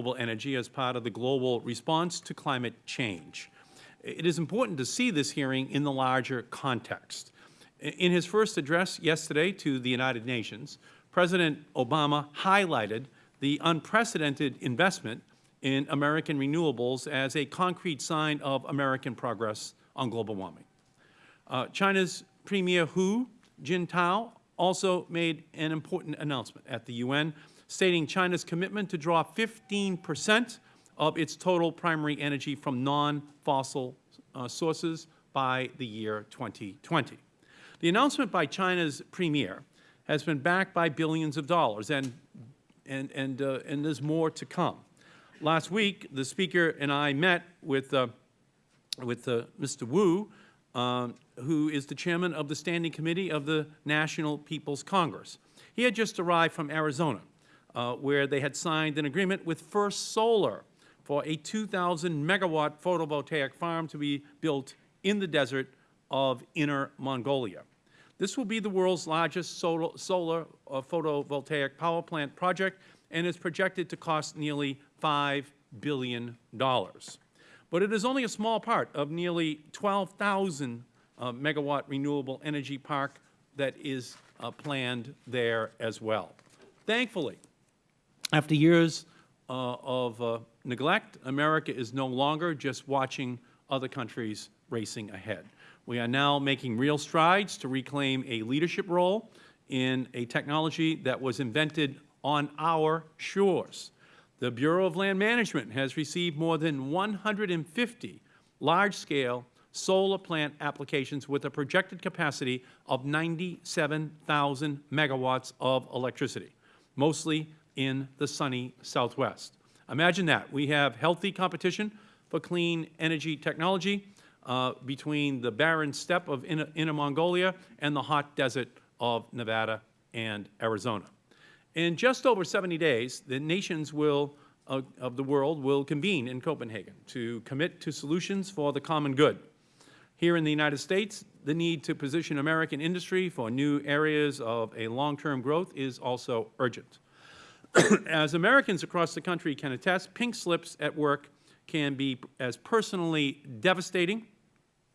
renewable energy as part of the global response to climate change. It is important to see this hearing in the larger context. In his first address yesterday to the United Nations, President Obama highlighted the unprecedented investment in American renewables as a concrete sign of American progress on global warming. Uh, China's Premier Hu Jintao also made an important announcement at the UN, stating China's commitment to draw 15 percent of its total primary energy from non-fossil uh, sources by the year 2020. The announcement by China's Premier has been backed by billions of dollars, and, and, and, uh, and there's more to come. Last week, the Speaker and I met with, uh, with uh, Mr. Wu, um, who is the Chairman of the Standing Committee of the National People's Congress. He had just arrived from Arizona, uh, where they had signed an agreement with First Solar for a 2,000 megawatt photovoltaic farm to be built in the desert of Inner Mongolia. This will be the world's largest solar, solar uh, photovoltaic power plant project and is projected to cost nearly $5 billion. But it is only a small part of nearly 12,000 uh, megawatt renewable energy park that is uh, planned there as well. Thankfully, after years uh, of uh, neglect, America is no longer just watching other countries racing ahead. We are now making real strides to reclaim a leadership role in a technology that was invented on our shores. The Bureau of Land Management has received more than 150 large-scale solar plant applications with a projected capacity of 97,000 megawatts of electricity, mostly in the sunny Southwest. Imagine that. We have healthy competition for clean energy technology uh, between the barren steppe of Inner, Inner Mongolia and the hot desert of Nevada and Arizona. In just over 70 days, the nations will, uh, of the world will convene in Copenhagen to commit to solutions for the common good. Here in the United States, the need to position American industry for new areas of a long-term growth is also urgent. as Americans across the country can attest, pink slips at work can be as personally devastating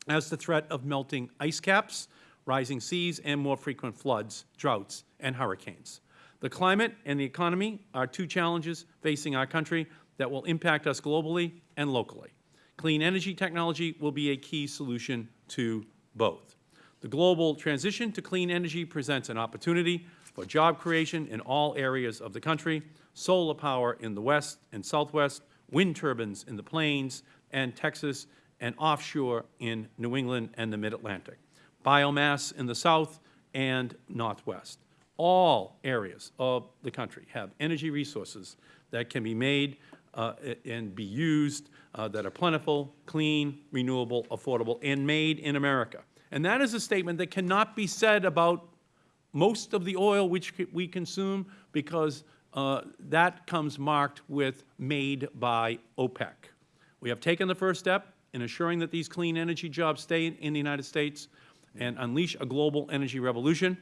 as the threat of melting ice caps, rising seas, and more frequent floods, droughts, and hurricanes. The climate and the economy are two challenges facing our country that will impact us globally and locally. Clean energy technology will be a key solution to both. The global transition to clean energy presents an opportunity for job creation in all areas of the country, solar power in the West and Southwest, wind turbines in the plains and Texas, and offshore in New England and the Mid-Atlantic, biomass in the South and Northwest. All areas of the country have energy resources that can be made uh, and be used uh, that are plentiful, clean, renewable, affordable, and made in America. And that is a statement that cannot be said about most of the oil which we consume because uh, that comes marked with made by OPEC. We have taken the first step in assuring that these clean energy jobs stay in the United States and unleash a global energy revolution.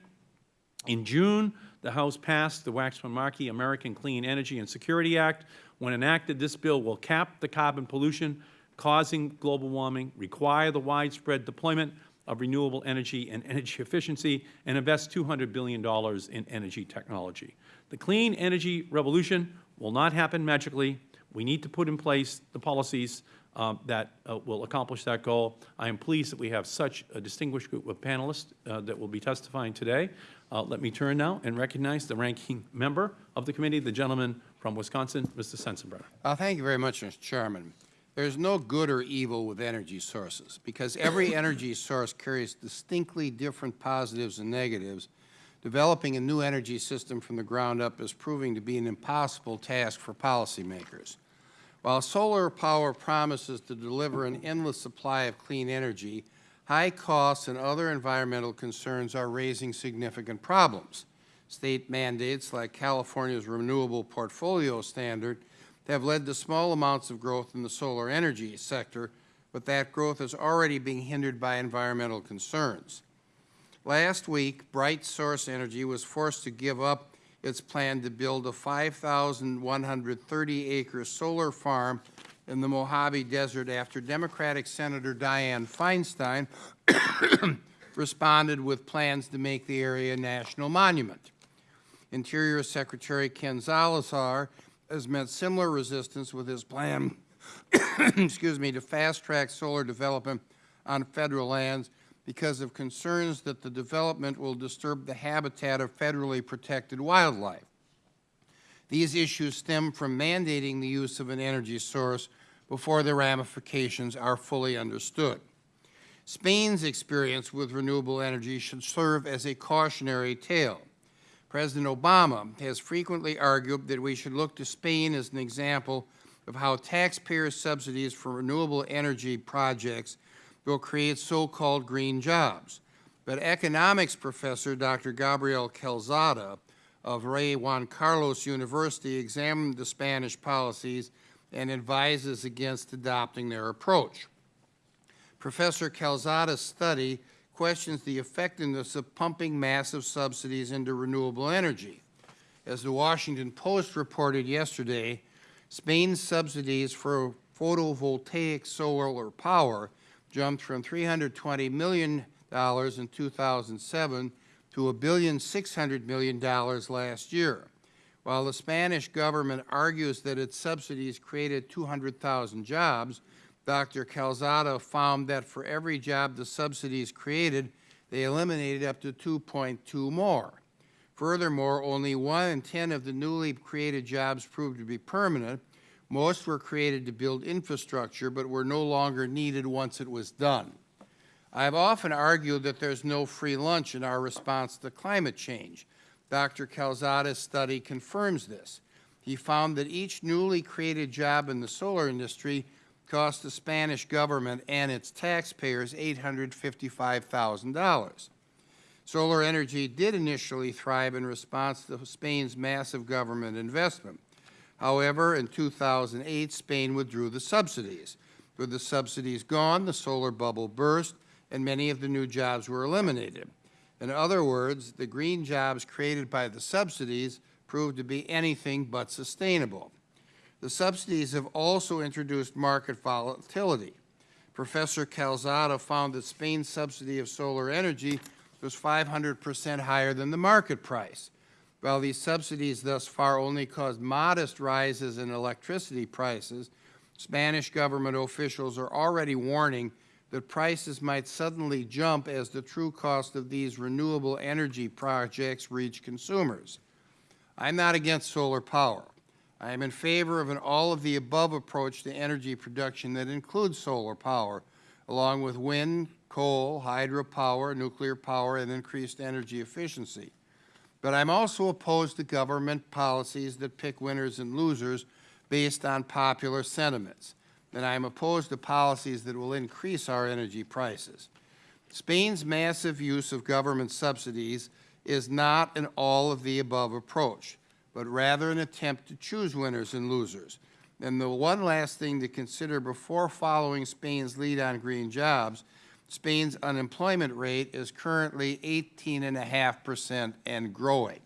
In June, the House passed the Waxman-Markey American Clean Energy and Security Act. When enacted, this bill will cap the carbon pollution causing global warming, require the widespread deployment of renewable energy and energy efficiency, and invest $200 billion in energy technology. The clean energy revolution will not happen magically. We need to put in place the policies um, that uh, will accomplish that goal. I am pleased that we have such a distinguished group of panelists uh, that will be testifying today. Uh, let me turn now and recognize the ranking member of the committee, the gentleman from Wisconsin, Mr. Sensenbrenner. Uh, thank you very much, Mr. Chairman. There's no good or evil with energy sources because every energy source carries distinctly different positives and negatives. Developing a new energy system from the ground up is proving to be an impossible task for policymakers. While solar power promises to deliver an endless supply of clean energy, high costs and other environmental concerns are raising significant problems. State mandates like California's Renewable Portfolio Standard have led to small amounts of growth in the solar energy sector, but that growth is already being hindered by environmental concerns. Last week, Bright Source Energy was forced to give up its plan to build a 5,130-acre solar farm in the Mojave Desert after Democratic Senator Dianne Feinstein responded with plans to make the area a national monument. Interior Secretary Ken Salazar has met similar resistance with his plan, excuse me, to fast-track solar development on federal lands because of concerns that the development will disturb the habitat of federally protected wildlife. These issues stem from mandating the use of an energy source before the ramifications are fully understood. Spain's experience with renewable energy should serve as a cautionary tale. President Obama has frequently argued that we should look to Spain as an example of how taxpayer subsidies for renewable energy projects will create so-called green jobs. But economics professor Dr. Gabriel Calzada of Rey Juan Carlos University examined the Spanish policies and advises against adopting their approach. Professor Calzada's study questions the effectiveness of pumping massive subsidies into renewable energy. As the Washington Post reported yesterday, Spain's subsidies for photovoltaic solar power jumped from $320 million in 2007 to a billion six hundred million dollars last year. While the Spanish government argues that its subsidies created 200,000 jobs, Dr. Calzada found that for every job the subsidies created, they eliminated up to 2.2 more. Furthermore, only one in 10 of the newly created jobs proved to be permanent. Most were created to build infrastructure, but were no longer needed once it was done. I have often argued that there's no free lunch in our response to climate change. Dr. Calzada's study confirms this. He found that each newly created job in the solar industry cost the Spanish government and its taxpayers $855,000. Solar energy did initially thrive in response to Spain's massive government investment. However, in 2008, Spain withdrew the subsidies. With the subsidies gone, the solar bubble burst, and many of the new jobs were eliminated. In other words, the green jobs created by the subsidies proved to be anything but sustainable. The subsidies have also introduced market volatility. Professor Calzada found that Spain's subsidy of solar energy was 500 percent higher than the market price. While these subsidies thus far only caused modest rises in electricity prices, Spanish government officials are already warning that prices might suddenly jump as the true cost of these renewable energy projects reach consumers. I'm not against solar power. I am in favor of an all-of-the-above approach to energy production that includes solar power, along with wind, coal, hydropower, nuclear power, and increased energy efficiency. But I'm also opposed to government policies that pick winners and losers based on popular sentiments and I am opposed to policies that will increase our energy prices. Spain's massive use of government subsidies is not an all-of-the-above approach, but rather an attempt to choose winners and losers. And the one last thing to consider before following Spain's lead on green jobs, Spain's unemployment rate is currently 18.5 percent and growing.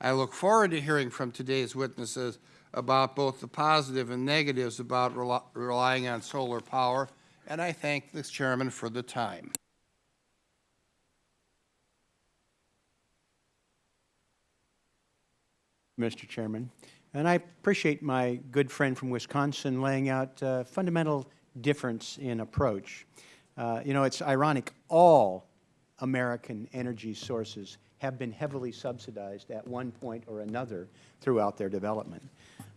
I look forward to hearing from today's witnesses about both the positive and negatives about rel relying on solar power, and I thank the Chairman for the time. Mr. Chairman. And I appreciate my good friend from Wisconsin laying out a fundamental difference in approach. Uh, you know, it's ironic, all American energy sources have been heavily subsidized at one point or another throughout their development.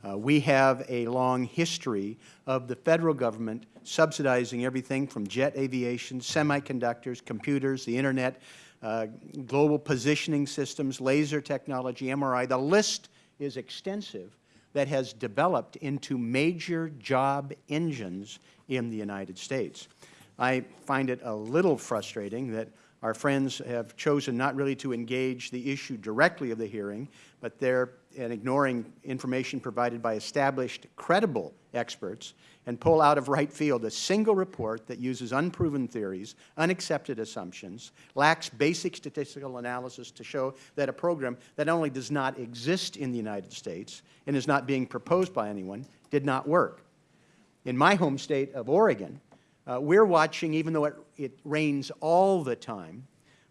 Uh, we have a long history of the Federal Government subsidizing everything from jet aviation, semiconductors, computers, the Internet, uh, global positioning systems, laser technology, MRI. The list is extensive that has developed into major job engines in the United States. I find it a little frustrating that Our friends have chosen not really to engage the issue directly of the hearing, but they're and ignoring information provided by established, credible experts, and pull out of right field a single report that uses unproven theories, unaccepted assumptions, lacks basic statistical analysis to show that a program that only does not exist in the United States and is not being proposed by anyone did not work. In my home state of Oregon, uh, we're watching, even though it, it rains all the time,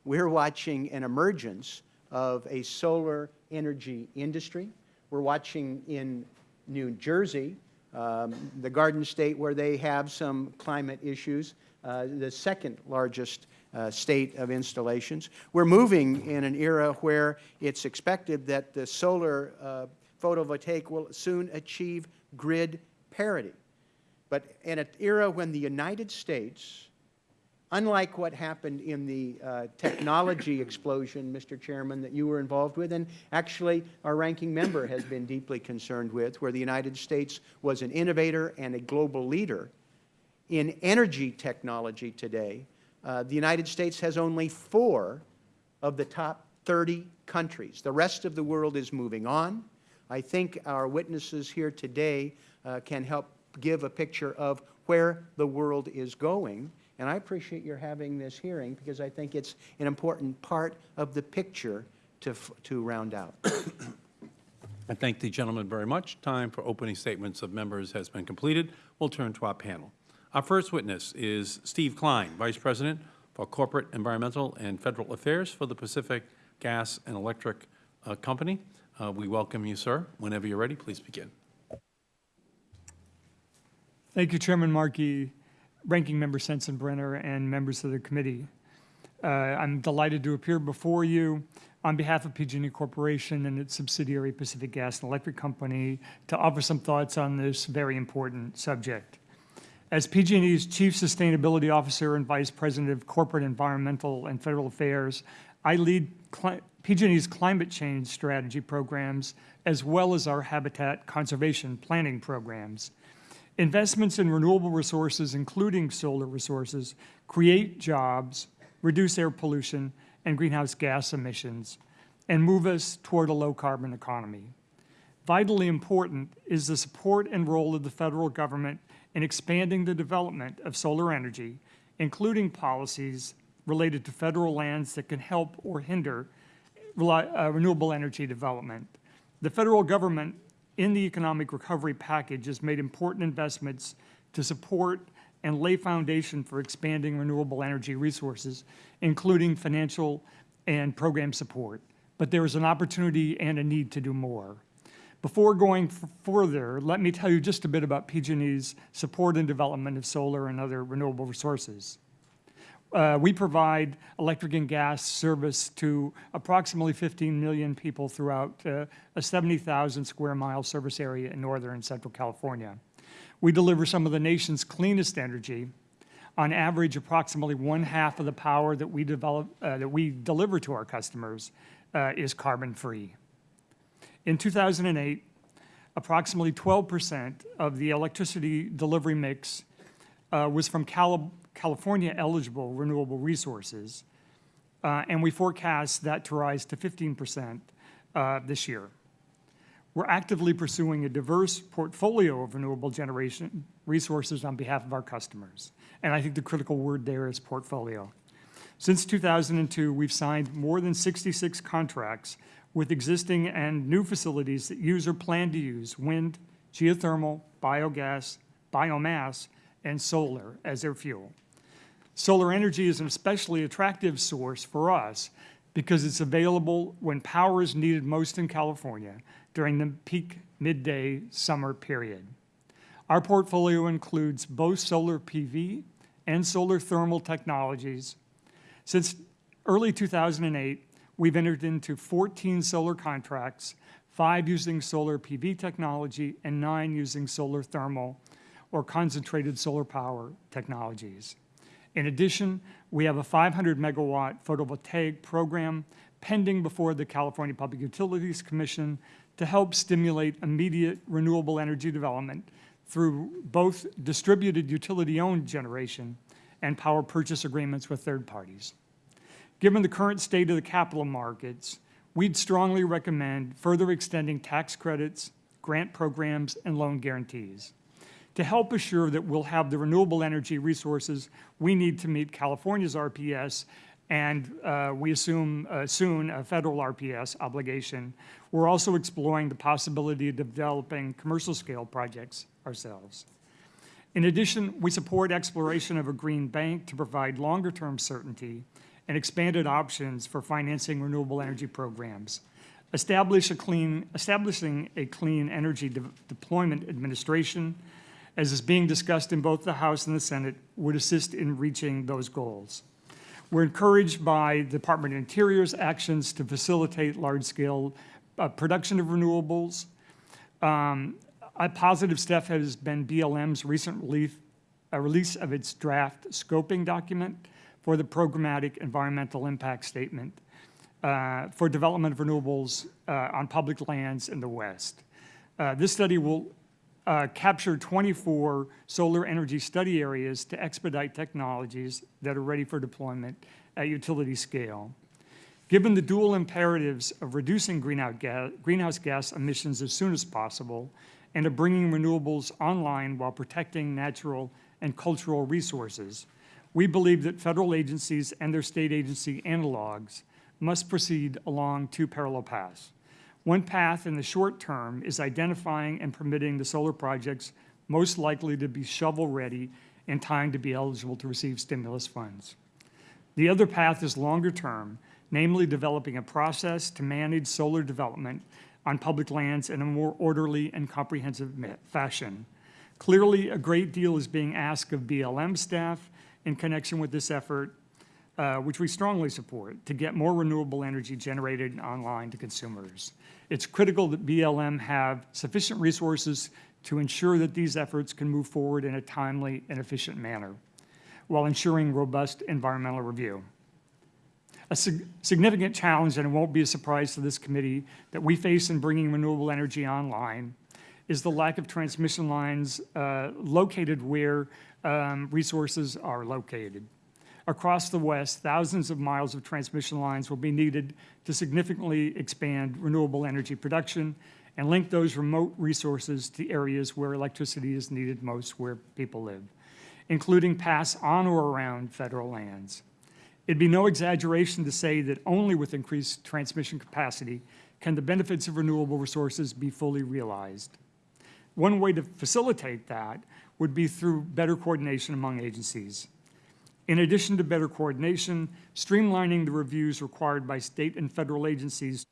we're watching an emergence of a solar energy industry. We're watching in New Jersey, um, the Garden State, where they have some climate issues, uh, the second largest uh, state of installations. We're moving in an era where it's expected that the solar uh, photovoltaic will soon achieve grid parity. But in an era when the United States, unlike what happened in the uh, technology explosion, Mr. Chairman, that you were involved with, and actually our ranking member has been deeply concerned with, where the United States was an innovator and a global leader in energy technology today, uh, the United States has only four of the top 30 countries. The rest of the world is moving on. I think our witnesses here today uh, can help give a picture of where the world is going. And I appreciate your having this hearing because I think it's an important part of the picture to, to round out. I thank the gentleman very much. Time for opening statements of members has been completed. We'll turn to our panel. Our first witness is Steve Kline, Vice President for Corporate Environmental and Federal Affairs for the Pacific Gas and Electric uh, Company. Uh, We welcome you, sir. Whenever you're ready, please begin. Thank you, Chairman Markey, Ranking Member Sensenbrenner, and members of the committee. Uh, I'm delighted to appear before you on behalf of PG&E Corporation and its subsidiary Pacific Gas and Electric Company to offer some thoughts on this very important subject. As PG&E's Chief Sustainability Officer and Vice President of Corporate Environmental and Federal Affairs, I lead cli- PG&E's climate change strategy programs as well as our habitat conservation planning programs. Investments in renewable resources, including solar resources, create jobs, reduce air pollution and greenhouse gas emissions, and move us toward a low-carbon economy. Vitally important is the support and role of the federal government in expanding the development of solar energy, including policies related to federal lands that can help or hinder uh, renewable energy development. The federal government in the economic recovery package has made important investments to support and lay foundation for expanding renewable energy resources, including financial and program support. But there is an opportunity and a need to do more. Before going further, let me tell you just a bit about PG&E's support and development of solar and other renewable resources. Uh, we provide electric and gas service to approximately 15 million people throughout uh, a 70,000 square mile service area in northern and central California. We deliver some of the nation's cleanest energy. On average, approximately one half of the power that we develop uh, that we deliver to our customers uh, is carbon free. In 2008, approximately 12% of the electricity delivery mix uh, was from Cali- California eligible renewable resources, uh, and we forecast that to rise to 15% uh, this year. We're actively pursuing a diverse portfolio of renewable generation resources on behalf of our customers. And I think the critical word there is portfolio. Since 2002, we've signed more than 66 contracts with existing and new facilities that use or plan to use wind, geothermal, biogas, biomass, and solar as their fuel. Solar energy is an especially attractive source for us because it's available when power is needed most in California during the peak midday summer period. Our portfolio includes both solar PV and solar thermal technologies. Since early 2008, we've entered into 14 solar contracts, five using solar PV technology and nine using solar thermal or concentrated solar power technologies. In addition, we have a 500 megawatt photovoltaic program pending before the California Public Utilities Commission to help stimulate immediate renewable energy development through both distributed utility-owned generation and power purchase agreements with third parties. Given the current state of the capital markets, we'd strongly recommend further extending tax credits, grant programs, and loan guarantees to help assure that we'll have the renewable energy resources we need to meet California's RPS and uh, we assume uh, soon a federal RPS obligation. We're also exploring the possibility of developing commercial scale projects ourselves. In addition, we support exploration of a green bank to provide longer-term certainty and expanded options for financing renewable energy programs. Establish a clean, establishing a clean energy de deployment administration, as is being discussed in both the House and the Senate, would assist in reaching those goals. We're encouraged by Department of Interior's actions to facilitate large-scale uh, production of renewables. Um, a positive step has been BLM's recent relief, uh, release of its draft scoping document for the programmatic environmental impact statement uh, for development of renewables uh, on public lands in the West. Uh, this study will uh, capture 24 solar energy study areas to expedite technologies that are ready for deployment at utility scale. Given the dual imperatives of reducing greenhouse gas, greenhouse gas emissions as soon as possible and of bringing renewables online while protecting natural and cultural resources, we believe that federal agencies and their state agency analogs must proceed along two parallel paths. One path in the short term is identifying and permitting the solar projects most likely to be shovel-ready in time to be eligible to receive stimulus funds. The other path is longer term, namely developing a process to manage solar development on public lands in a more orderly and comprehensive fashion. Clearly, a great deal is being asked of BLM staff in connection with this effort, uh, which we strongly support, to get more renewable energy generated online to consumers. It's critical that BLM have sufficient resources to ensure that these efforts can move forward in a timely and efficient manner while ensuring robust environmental review. A sig significant challenge, and it won't be a surprise to this committee, that we face in bringing renewable energy online is the lack of transmission lines uh, located where um, resources are located. Across the West, thousands of miles of transmission lines will be needed to significantly expand renewable energy production and link those remote resources to areas where electricity is needed most where people live, including pass on or around federal lands. It'd be no exaggeration to say that only with increased transmission capacity can the benefits of renewable resources be fully realized. One way to facilitate that would be through better coordination among agencies. In addition to better coordination, streamlining the reviews required by state and federal agencies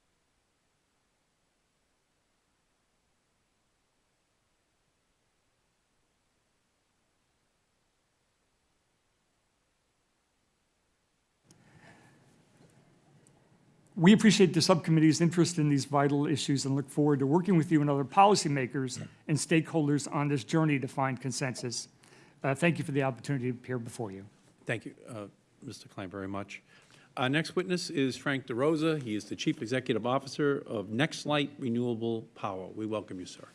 We appreciate the subcommittee's interest in these vital issues and look forward to working with you and other policymakers and stakeholders on this journey to find consensus. Uh, thank you for the opportunity to appear before you. Thank you, uh, Mr. Kline, very much. Our next witness is Frank DeRosa. He is the Chief Executive Officer of Nextlight Renewable Power. We welcome you, sir.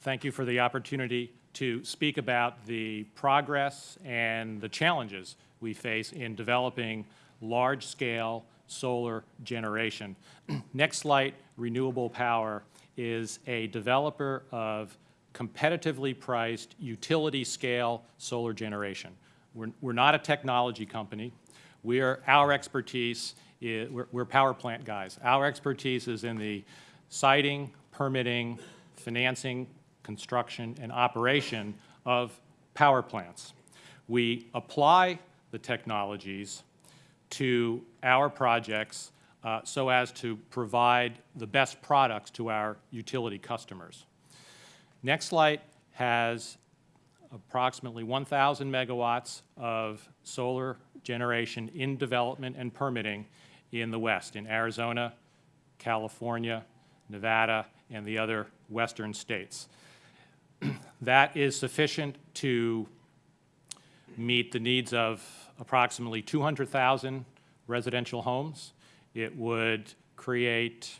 Thank you for the opportunity to speak about the progress and the challenges we face in developing large-scale solar generation. Nextlight Renewable Power is a developer of competitively priced utility-scale solar generation. We're, we're not a technology company. We're, our expertise, is, we're, we're power plant guys. Our expertise is in the siting, permitting, financing, construction, and operation of power plants. We apply the technologies to our projects uh, so as to provide the best products to our utility customers. Nextlight has approximately 1,000 megawatts of solar generation in development and permitting in the West, in Arizona, California, Nevada, and the other western states. that is sufficient to meet the needs of approximately 200,000 residential homes. It would create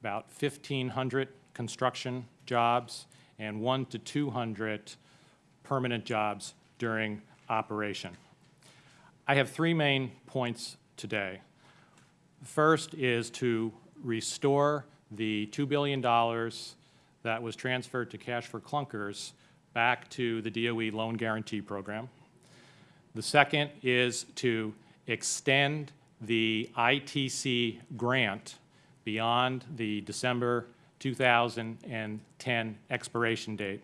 about 1,500 construction jobs and one to 200 permanent jobs during operation. I have three main points today. First is to restore the $2 billion that was transferred to Cash for Clunkers back to the DOE Loan Guarantee Program. The second is to extend the ITC grant beyond the December 2010 expiration date.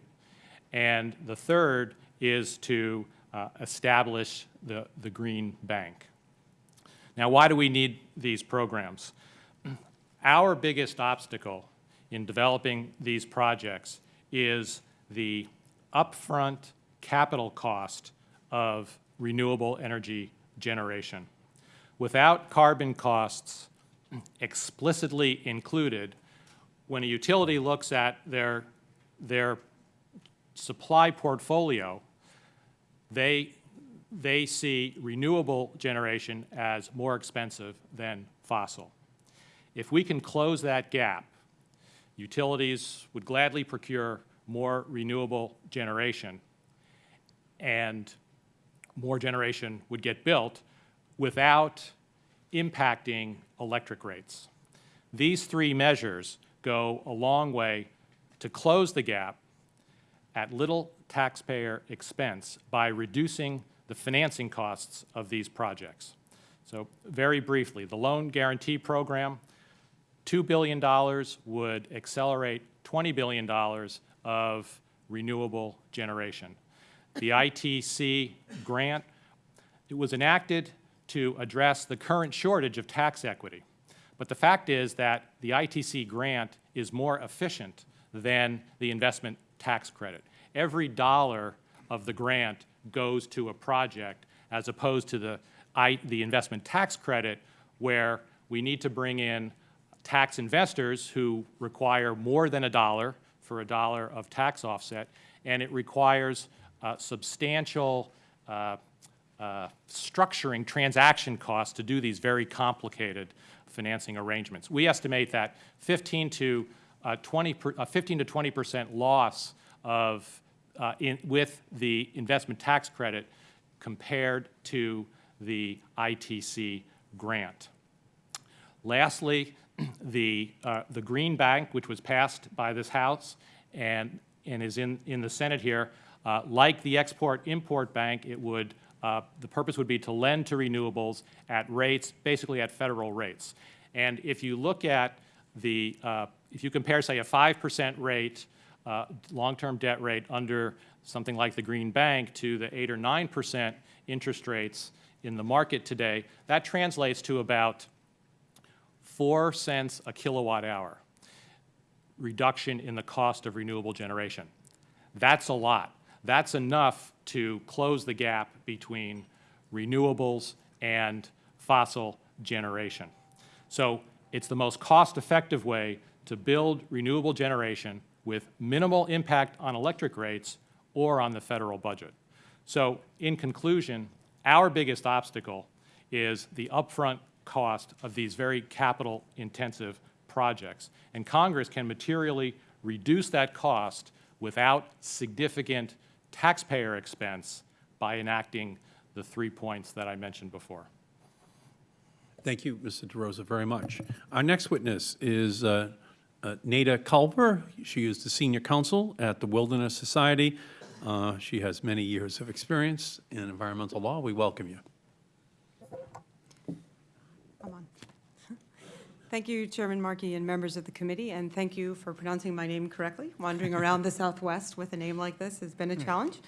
And the third is to uh, establish the, the Green Bank. Now, why do we need these programs? Our biggest obstacle in developing these projects is the upfront capital cost of renewable energy generation. Without carbon costs explicitly included, when a utility looks at their, their supply portfolio, they, they see renewable generation as more expensive than fossil. If we can close that gap, utilities would gladly procure more renewable generation, and more generation would get built without impacting electric rates. These three measures go a long way to close the gap at little taxpayer expense by reducing the financing costs of these projects. So very briefly, the Loan Guarantee Program, $2 billion would accelerate $20 billion of renewable generation. The ITC grant, it was enacted to address the current shortage of tax equity. But the fact is that the ITC grant is more efficient than the investment tax credit. Every dollar of the grant goes to a project as opposed to the, I, the investment tax credit where we need to bring in tax investors who require more than a dollar for a dollar of tax offset, and it requires uh, substantial uh, uh, structuring transaction costs to do these very complicated financing arrangements. We estimate that 15 to uh, 20 per, uh, 15 to 20 percent loss of uh, in, with the investment tax credit compared to the ITC grant. Lastly, the, uh, the Green Bank, which was passed by this House and, and is in, in the Senate here, uh, like the Export-Import Bank, it would, uh, the purpose would be to lend to renewables at rates, basically at federal rates. And if you look at the, uh, if you compare, say, a 5% rate, uh, long-term debt rate under something like the Green Bank to the 8 or 9% interest rates in the market today, that translates to about 4 cents a kilowatt hour reduction in the cost of renewable generation. That's a lot. That's enough to close the gap between renewables and fossil generation. So it's the most cost-effective way to build renewable generation with minimal impact on electric rates or on the federal budget. So in conclusion, our biggest obstacle is the upfront cost of these very capital-intensive projects. And Congress can materially reduce that cost without significant taxpayer expense by enacting the three points that I mentioned before. Thank you, Mr. DeRosa, very much. Our next witness is uh, uh, Nada Culver. She is the senior counsel at the Wilderness Society. Uh, She has many years of experience in environmental law. We welcome you. I'm on. Thank you, Chairman Markey and members of the committee, and thank you for pronouncing my name correctly. Wandering around the Southwest with a name like this has been a challenge.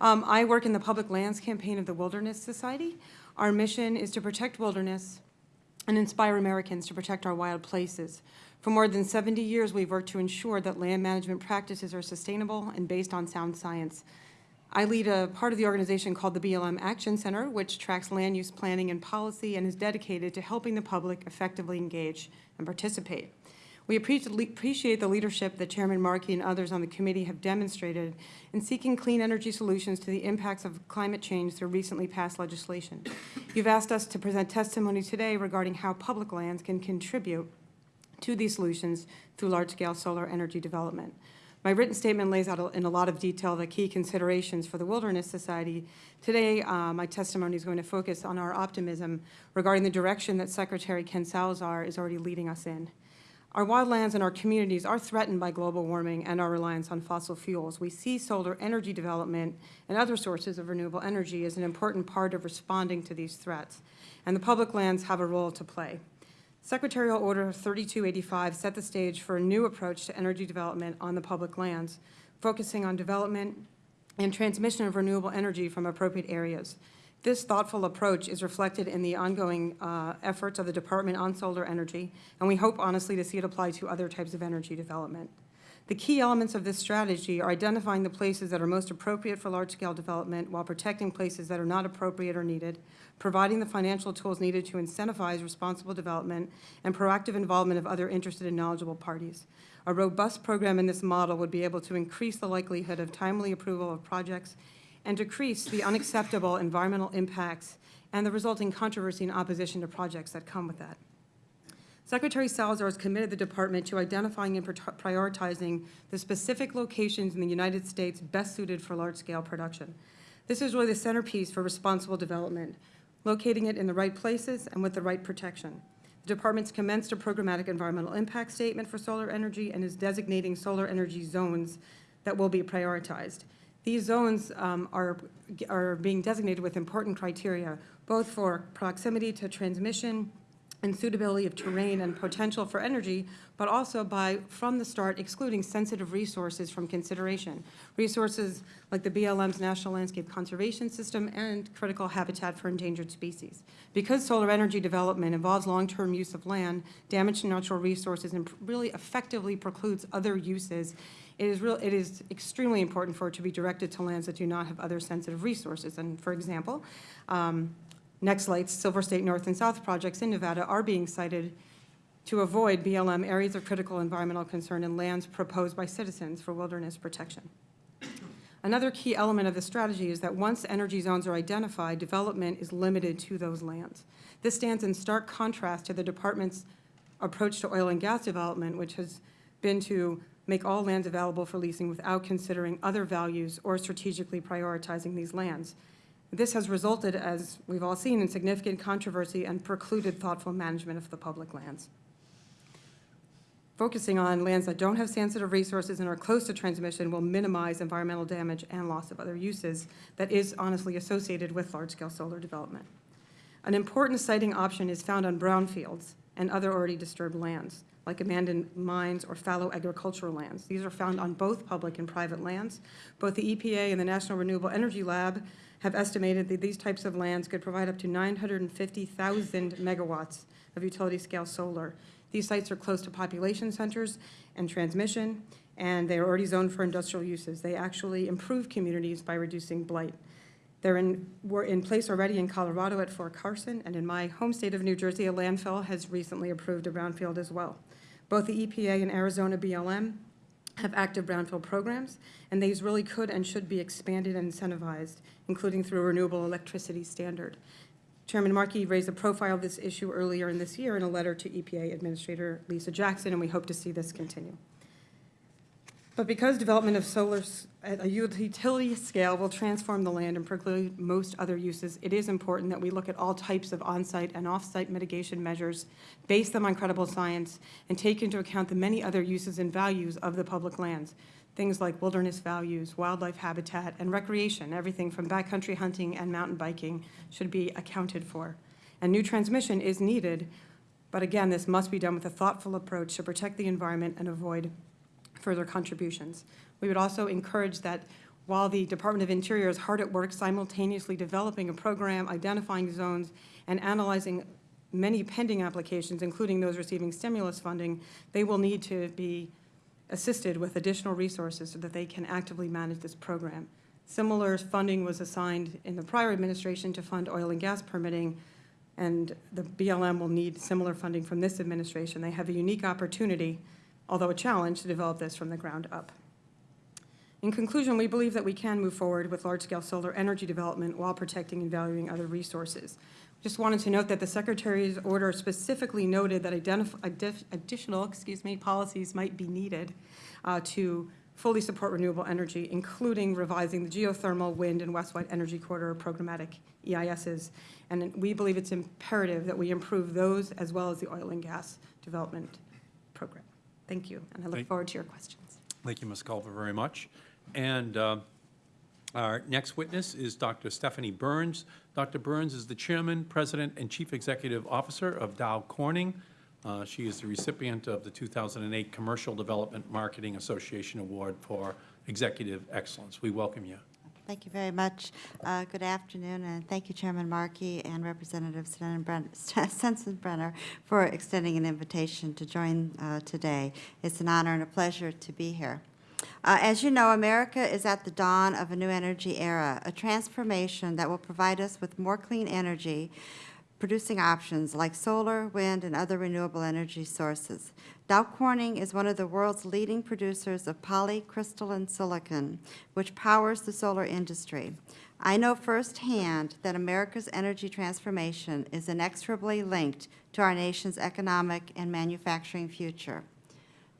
Um, I work in the Public Lands Campaign of the Wilderness Society. Our mission is to protect wilderness and inspire Americans to protect our wild places. For more than 70 years, we've worked to ensure that land management practices are sustainable and based on sound science. I lead a part of the organization called the BLM Action Center, which tracks land use planning and policy and is dedicated to helping the public effectively engage and participate. We appreciate the leadership that Chairman Markey and others on the committee have demonstrated in seeking clean energy solutions to the impacts of climate change through recently passed legislation. You've asked us to present testimony today regarding how public lands can contribute to these solutions through large-scale solar energy development. My written statement lays out in a lot of detail the key considerations for the Wilderness Society. Today, uh, my testimony is going to focus on our optimism regarding the direction that Secretary Ken Salazar is already leading us in. Our wildlands and our communities are threatened by global warming and our reliance on fossil fuels. We see solar energy development and other sources of renewable energy as an important part of responding to these threats, and the public lands have a role to play. Secretarial Order 3285 set the stage for a new approach to energy development on the public lands, focusing on development and transmission of renewable energy from appropriate areas. This thoughtful approach is reflected in the ongoing uh, efforts of the Department on solar energy, and we hope honestly to see it applied to other types of energy development. The key elements of this strategy are identifying the places that are most appropriate for large-scale development while protecting places that are not appropriate or needed, providing the financial tools needed to incentivize responsible development, and proactive involvement of other interested and knowledgeable parties. A robust program in this model would be able to increase the likelihood of timely approval of projects and decrease the unacceptable environmental impacts and the resulting controversy and opposition to projects that come with that. Secretary Salazar has committed the department to identifying and prioritizing the specific locations in the United States best suited for large-scale production. This is really the centerpiece for responsible development, locating it in the right places and with the right protection. The department's commenced a programmatic environmental impact statement for solar energy and is designating solar energy zones that will be prioritized. These zones um, are, are being designated with important criteria, both for proximity to transmission, and suitability of terrain and potential for energy, but also by, from the start, excluding sensitive resources from consideration. Resources like the BLM's National Landscape Conservation System and critical habitat for endangered species. Because solar energy development involves long-term use of land, damage to natural resources, and really effectively precludes other uses, it is real, it is extremely important for it to be directed to lands that do not have other sensitive resources. And for example, um, Nextlight's Silver State North and South projects in Nevada are being sited to avoid BLM areas of critical environmental concern and lands proposed by citizens for wilderness protection. Another key element of the strategy is that once energy zones are identified, development is limited to those lands. This stands in stark contrast to the department's approach to oil and gas development, which has been to make all lands available for leasing without considering other values or strategically prioritizing these lands. This has resulted, as we've all seen, in significant controversy and precluded thoughtful management of the public lands. Focusing on lands that don't have sensitive resources and are close to transmission will minimize environmental damage and loss of other uses that is honestly associated with large-scale solar development. An important siting option is found on brownfields and other already disturbed lands, like abandoned mines or fallow agricultural lands. These are found on both public and private lands. Both the EPA and the National Renewable Energy Lab have estimated that these types of lands could provide up to 950,000 megawatts of utility-scale solar. These sites are close to population centers and transmission, and they are already zoned for industrial uses. They actually improve communities by reducing blight. They're in, were in place already in Colorado at Fort Carson, and in my home state of New Jersey, a landfill has recently approved a brownfield as well. Both the EPA and Arizona BLM have active brownfield programs, and these really could and should be expanded and incentivized, including through a renewable electricity standard. Chairman Markey raised the profile of this issue earlier in this year in a letter to EPA Administrator Lisa Jackson, and we hope to see this continue. But because development of solar at a utility scale will transform the land and preclude most other uses, it is important that we look at all types of on-site and off-site mitigation measures, base them on credible science, and take into account the many other uses and values of the public lands. Things like wilderness values, wildlife habitat, and recreation, everything from backcountry hunting and mountain biking should be accounted for. And new transmission is needed, but again, this must be done with a thoughtful approach to protect the environment and avoid further contributions. We would also encourage that while the Department of Interior is hard at work simultaneously developing a program, identifying zones, and analyzing many pending applications, including those receiving stimulus funding, they will need to be assisted with additional resources so that they can actively manage this program. Similar funding was assigned in the prior administration to fund oil and gas permitting, and the BLM will need similar funding from this administration. They have a unique opportunity although a challenge to develop this from the ground up. In conclusion, we believe that we can move forward with large-scale solar energy development while protecting and valuing other resources. Just wanted to note that the Secretary's order specifically noted that additional excuse me, policies might be needed uh, to fully support renewable energy, including revising the geothermal, wind, and Westwide Energy Corridor programmatic EISs. And we believe it's imperative that we improve those as well as the oil and gas development program. Thank you, and I look Thank- forward to your questions. Thank you, Ms. Culver, very much. And uh, our next witness is Dr. Stephanie Burns. Dr. Burns is the Chairman, President, and Chief Executive Officer of Dow Corning. Uh, She is the recipient of the 2008 Commercial Development Marketing Association Award for Executive Excellence. We welcome you. Thank you very much. Uh, Good afternoon, and thank you, Chairman Markey and Representative Sensenbrenner for extending an invitation to join uh, today. It's an honor and a pleasure to be here. Uh, As you know, America is at the dawn of a new energy era, a transformation that will provide us with more clean energy, producing options like solar, wind, and other renewable energy sources. Dow Corning is one of the world's leading producers of polycrystalline silicon, which powers the solar industry. I know firsthand that America's energy transformation is inexorably linked to our nation's economic and manufacturing future.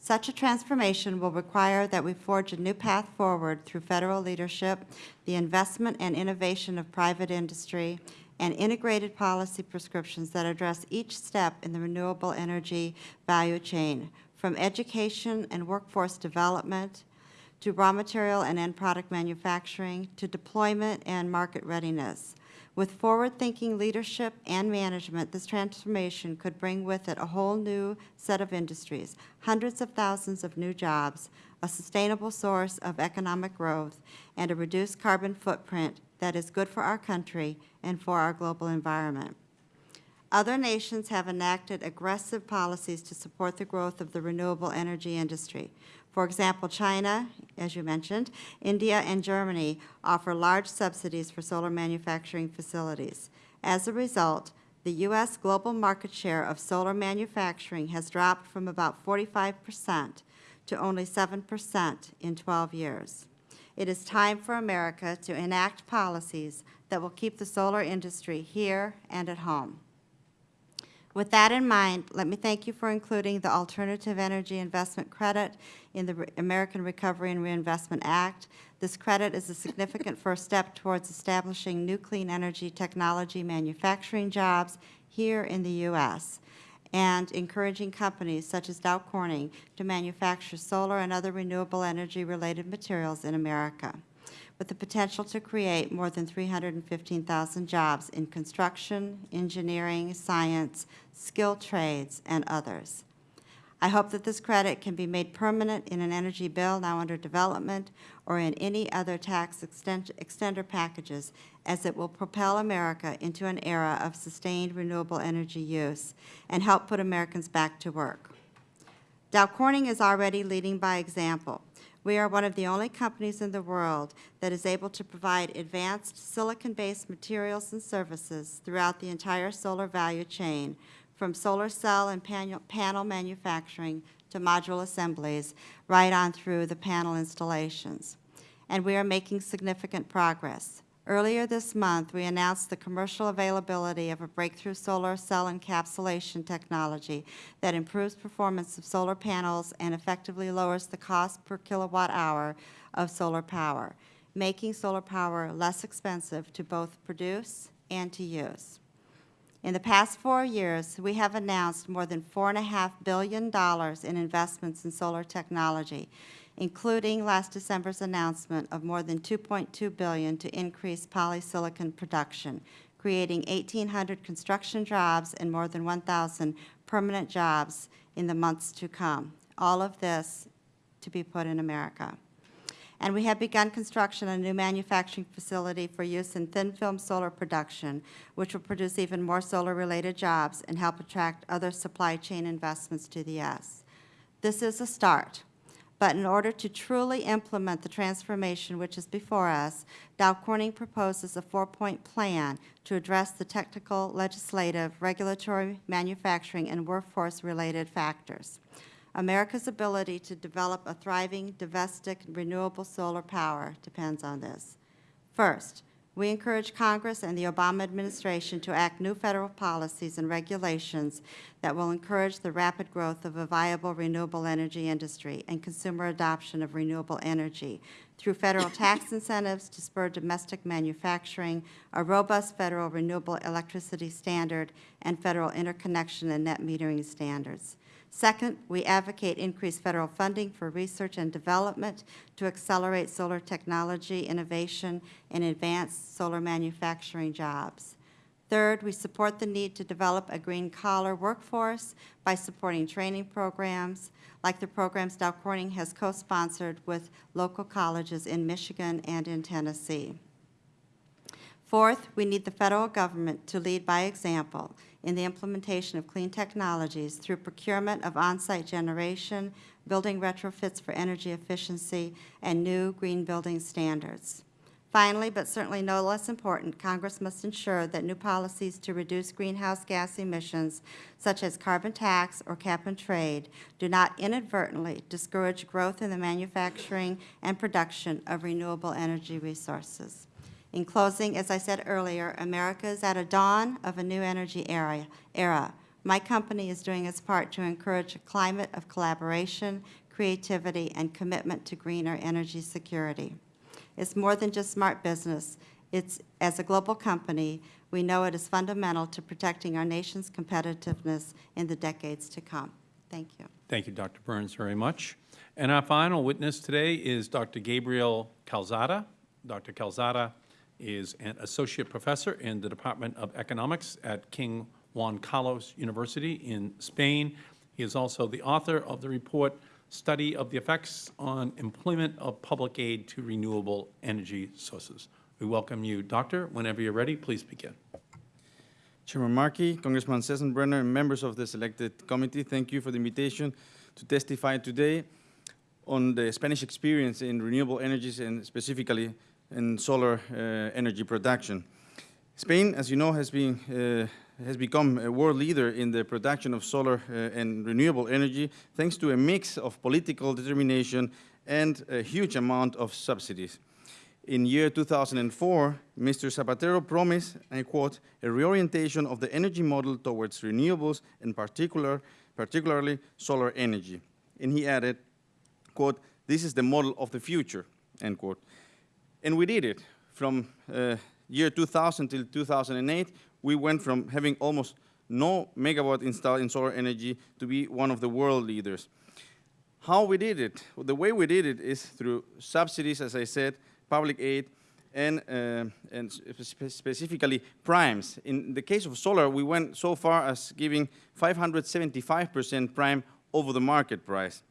Such a transformation will require that we forge a new path forward through federal leadership, the investment and innovation of private industry, and integrated policy prescriptions that address each step in the renewable energy value chain, from education and workforce development to raw material and end product manufacturing to deployment and market readiness. With forward-thinking leadership and management, this transformation could bring with it a whole new set of industries, hundreds of thousands of new jobs, a sustainable source of economic growth, and a reduced carbon footprint that is good for our country and for our global environment. Other nations have enacted aggressive policies to support the growth of the renewable energy industry. For example, China, as you mentioned, India and Germany offer large subsidies for solar manufacturing facilities. As a result, the U.S. global market share of solar manufacturing has dropped from about 45 percent to only 7 percent in 12 years. It is time for America to enact policies that will keep the solar industry here and at home. With that in mind, let me thank you for including the Alternative Energy Investment Credit in the American Recovery and Reinvestment Act. This credit is a significant first step towards establishing new clean energy technology manufacturing jobs here in the U.S. and encouraging companies such as Dow Corning to manufacture solar and other renewable energy-related materials in America with the potential to create more than 315,000 jobs in construction, engineering, science, skilled trades, and others. I hope that this credit can be made permanent in an energy bill now under development or in any other tax extend- extender packages, as it will propel America into an era of sustained renewable energy use and help put Americans back to work. Dow Corning is already leading by example. We are one of the only companies in the world that is able to provide advanced silicon-based materials and services throughout the entire solar value chain, from solar cell and panel panel manufacturing to module assemblies, right on through the panel installations. And we are making significant progress. Earlier this month, we announced the commercial availability of a breakthrough solar cell encapsulation technology that improves performance of solar panels and effectively lowers the cost per kilowatt hour of solar power, making solar power less expensive to both produce and to use. In the past four years, we have announced more than $4.5 billion in investments in solar technology, including last December's announcement of more than 2.2 billion to increase polysilicon production, creating 1,800 construction jobs and more than 1,000 permanent jobs in the months to come. All of this to be put in America. And we have begun construction on a new manufacturing facility for use in thin-film solar production, which will produce even more solar-related jobs and help attract other supply chain investments to the U.S. This is a start, but in order to truly implement the transformation which is before us, Dow Corning proposes a four-point plan to address the technical, legislative, regulatory, manufacturing, and workforce-related factors. America's ability to develop a thriving, domestic, renewable solar power depends on this. First, We encourage Congress and the Obama administration to act new federal policies and regulations that will encourage the rapid growth of a viable renewable energy industry and consumer adoption of renewable energy through federal tax incentives to spur domestic manufacturing, a robust federal renewable electricity standard, and federal interconnection and net metering standards. Second, we advocate increased federal funding for research and development to accelerate solar technology innovation and advance solar manufacturing jobs. Third, we support the need to develop a green-collar workforce by supporting training programs, like the programs Dow Corning has co-sponsored with local colleges in Michigan and in Tennessee. Fourth, we need the federal government to lead by example in the implementation of clean technologies through procurement of on-site generation, building retrofits for energy efficiency, and new green building standards. Finally, but certainly no less important, Congress must ensure that new policies to reduce greenhouse gas emissions, such as carbon tax or cap and trade, do not inadvertently discourage growth in the manufacturing and production of renewable energy resources. In closing, as I said earlier, America is at a dawn of a new energy era. My company is doing its part to encourage a climate of collaboration, creativity, and commitment to greener energy security. It's more than just smart business. It's, as a global company, we know it is fundamental to protecting our nation's competitiveness in the decades to come. Thank you. Thank you, Dr. Burns, very much. And our final witness today is Dr. Gabriel Calzada. Dr. Calzada is an associate professor in the Department of Economics at King Juan Carlos University in Spain. He is also the author of the report, Study of the Effects on Employment of Public Aid to Renewable Energy Sources. We welcome you, Doctor. Whenever you're ready, please begin. Chairman Markey, Congressman Sensenbrenner, and members of the selected committee, thank you for the invitation to testify today on the Spanish experience in renewable energies and specifically in solar uh, energy production. Spain, as you know, has, been, uh, has become a world leader in the production of solar uh, and renewable energy thanks to a mix of political determination and a huge amount of subsidies. In year 2004, Mr. Zapatero promised, I quote, a reorientation of the energy model towards renewables and particular, particularly solar energy. And he added, quote, this is the model of the future, end quote. And we did it. From uh, year 2000 till 2008, we went from having almost no megawatt installed in solar energy to be one of the world leaders. How we did it? Well, the way we did it is through subsidies, as I said, public aid, and, uh, and spe specifically primes. In the case of solar, we went so far as giving 575% prime over the market price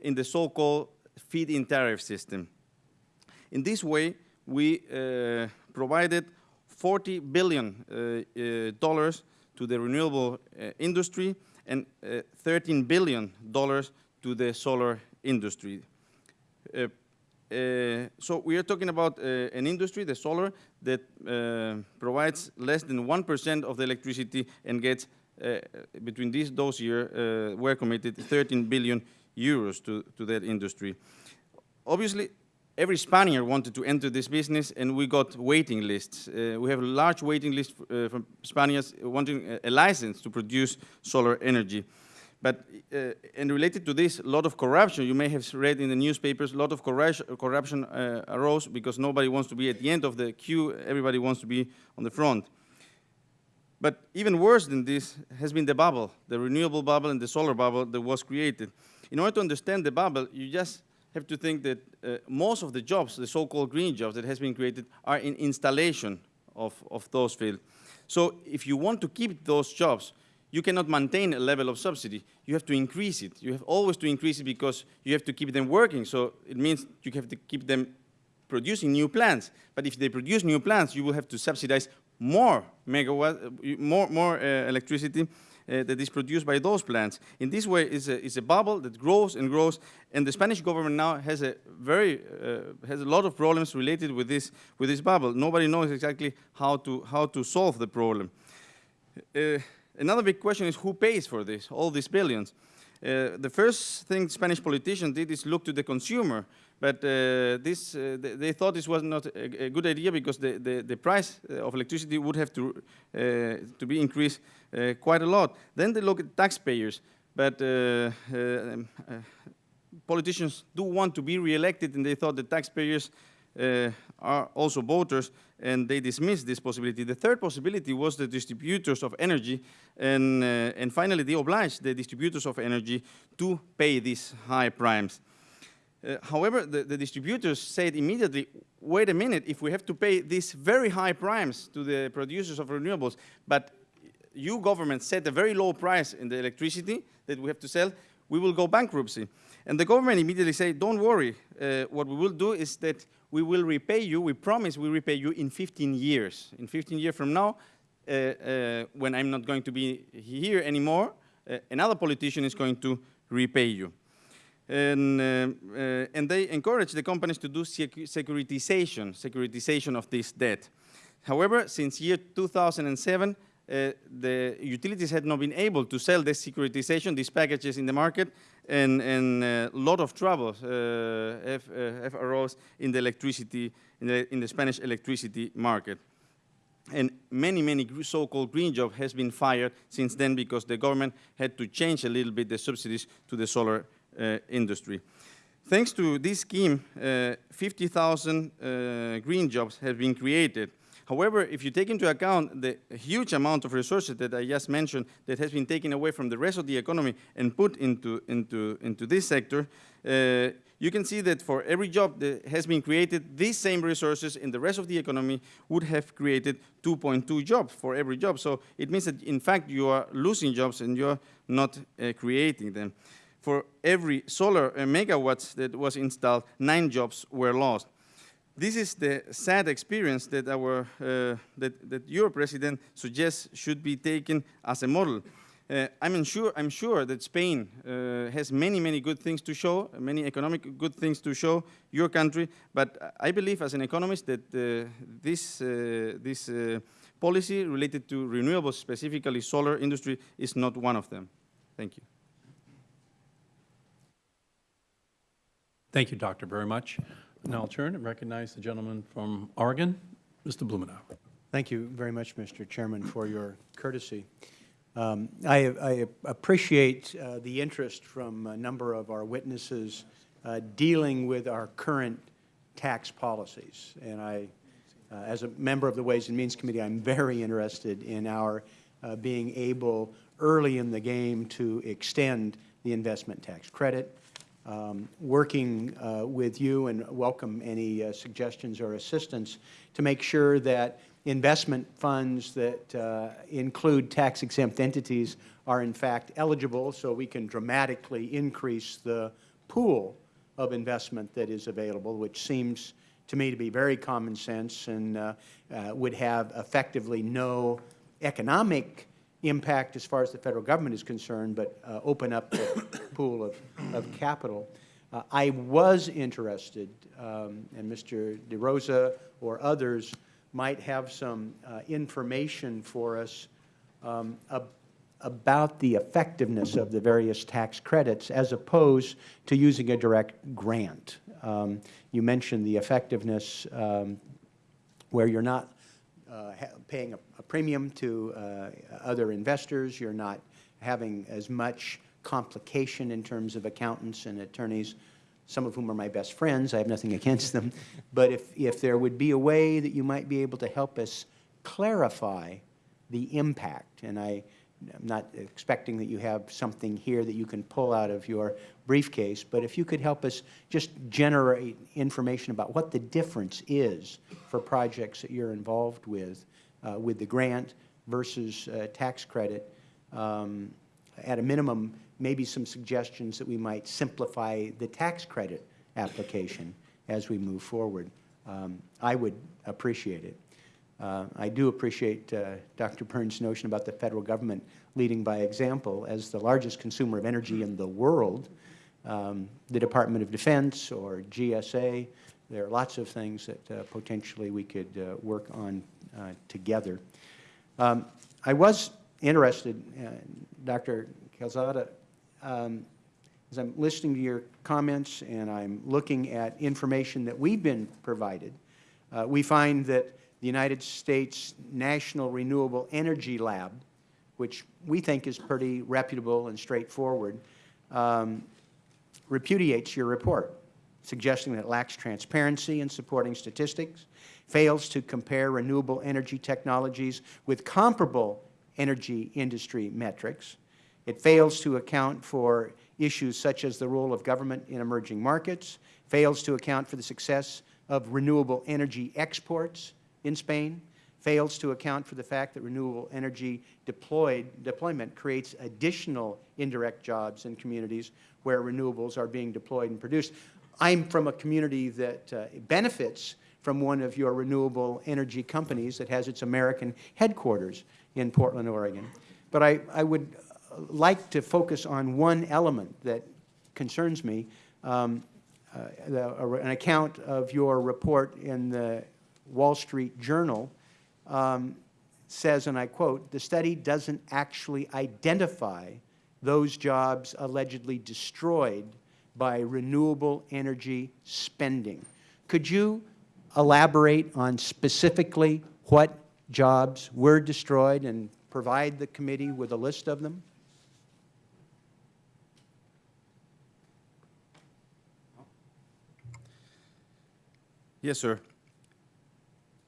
in the so-called feed-in tariff system. In this way, we uh, provided 40 billion uh, uh, dollars to the renewable uh, industry and uh, 13 billion dollars to the solar industry. Uh, so we are talking about an industry, the solar, that provides less than 1% of the electricity and gets, between these, those years, we're committed 13 billion euros to, to that industry. Obviously, every Spaniard wanted to enter this business, and we got waiting lists. Uh, we have a large waiting list uh, from Spaniards wanting a, a, license to produce solar energy. But, uh, and related to this, a lot of corruption, you may have read in the newspapers, a lot of corruption uh, arose because nobody wants to be at the end of the queue, everybody wants to be on the front. But even worse than this has been the bubble, the renewable bubble and the solar bubble that was created. In order to understand the bubble, you just have to think that uh, most of the jobs, the so-called green jobs that has been created, are in installation of, of those fields. So if you want to keep those jobs, you cannot maintain a level of subsidy. You have to increase it. You have always to increase it because you have to keep them working. So it means you have to keep them producing new plants. But if they produce new plants, you will have to subsidize more megawatt, more, more uh, electricity uh, that is produced by those plants. In this way, it's a, it's a bubble that grows and grows, and the Spanish government now has a very uh, has a lot of problems related with this with this bubble. Nobody knows exactly how to how to solve the problem. Uh, another big question is who pays for this, all these billions. Uh, the first thing Spanish politicians did is look to the consumer but uh, this, uh, they, thought this was not a, a good idea because the, the, the price uh, of electricity would have to, uh, to be increased quite a lot. Then they look at taxpayers, but politicians do want to be re-elected and they thought the taxpayers are also voters and they dismissed this possibility. The third possibility was the distributors of energy and, uh, and finally they obliged the distributors of energy to pay these high primes. Uh, however, the, the distributors said immediately, wait a minute, if we have to pay these very high primes to the producers of renewables, but you government set a very low price in the electricity that we have to sell, we will go bankruptcy. And the government immediately said, don't worry, uh, what we will do is that we will repay you, we promise we repay you in 15 years. In 15 years from now, uh, uh, when I'm not going to be here anymore, uh, another politician is going to repay you. And, uh, uh, and they encourage the companies to do secu securitization, securitization of this debt. However, since year 2007, uh, the utilities had not been able to sell this securitization, these packages in the market, and a lot of troubles uh, have, uh, have arose in the electricity, in the, in the Spanish electricity market. And many, many so-called green jobs has been fired since then because the government had to change a little bit the subsidies to the solar uh, industry. Thanks to this scheme, uh, 50,000 uh, green jobs have been created. However, if you take into account the huge amount of resources that I just mentioned that has been taken away from the rest of the economy and put into, into, into this sector, uh, you can see that for every job that has been created, these same resources in the rest of the economy would have created 2.2 jobs for every job. So it means that, in fact, you are losing jobs and you're not uh, creating them. For every solar uh, megawatts that was installed, nine jobs were lost. This is the sad experience that our uh, that, that your president suggests should be taken as a model. Uh, I'm, sure, I'm sure that Spain uh, has many, many good things to show, many economic good things to show your country, but I believe as an economist that uh, this, uh, this uh, policy related to renewables, specifically solar industry, is not one of them. Thank you. Thank you, Doctor, very much. Now I'll turn and recognize the gentleman from Oregon, Mr. Blumenauer. Thank you very much, Mr. Chairman, for your courtesy. Um, I, I, appreciate uh, the interest from a number of our witnesses uh, dealing with our current tax policies. And I, uh, as a member of the Ways and Means Committee, I'm very interested in our uh, being able early in the game to extend the investment tax credit um, working uh, with you and welcome any uh, suggestions or assistance to make sure that investment funds that uh, include tax-exempt entities are in fact eligible so we can dramatically increase the pool of investment that is available, which seems to me to be very common sense and uh, uh, would have effectively no economic impact as far as the Federal Government is concerned, but uh, open up the pool of, of capital. Uh, I was interested, um, and Mr. DeRosa or others might have some uh, information for us um, ab about the effectiveness of the various tax credits as opposed to using a direct grant. Um, you mentioned the effectiveness um, where you're not uh, paying a, a, premium to uh, other investors. You're not having as much complication in terms of accountants and attorneys, some of whom are my best friends. I have nothing against them. But if, if there would be a way that you might be able to help us clarify the impact, and I, I'm not expecting that you have something here that you can pull out of your briefcase, but if you could help us just generate information about what the difference is for projects that you're involved with, with the grant versus uh, tax credit, um, at a minimum, maybe some suggestions that we might simplify the tax credit application as we move forward. Um, I would appreciate it. Uh, I do appreciate uh, Dr. Burns' notion about the Federal Government leading by example. As the largest consumer of energy in the world, um, the Department of Defense or GSA, there are lots of things that uh, potentially we could uh, work on uh, together. Um, I was interested, Dr. Calzada, um, as I'm listening to your comments and I'm looking at information that we've been provided, uh, we find that the United States National Renewable Energy Lab, which we think is pretty reputable and straightforward, um, repudiates your report, suggesting that it lacks transparency in supporting statistics, fails to compare renewable energy technologies with comparable energy industry metrics. It fails to account for issues such as the role of government in emerging markets, fails to account for the success of renewable energy exports in Spain, fails to account for the fact that renewable energy deployed, deployment creates additional indirect jobs in communities where renewables are being deployed and produced. I'm from a community that uh, benefits from one of your renewable energy companies that has its American headquarters in Portland, Oregon. But I, I would uh, like to focus on one element that concerns me, um, uh, the, an account of your report in the Wall Street Journal um, says, and I quote, "The study doesn't actually identify those jobs allegedly destroyed by renewable energy spending." Could you elaborate on specifically what jobs were destroyed and provide the committee with a list of them? Yes, sir.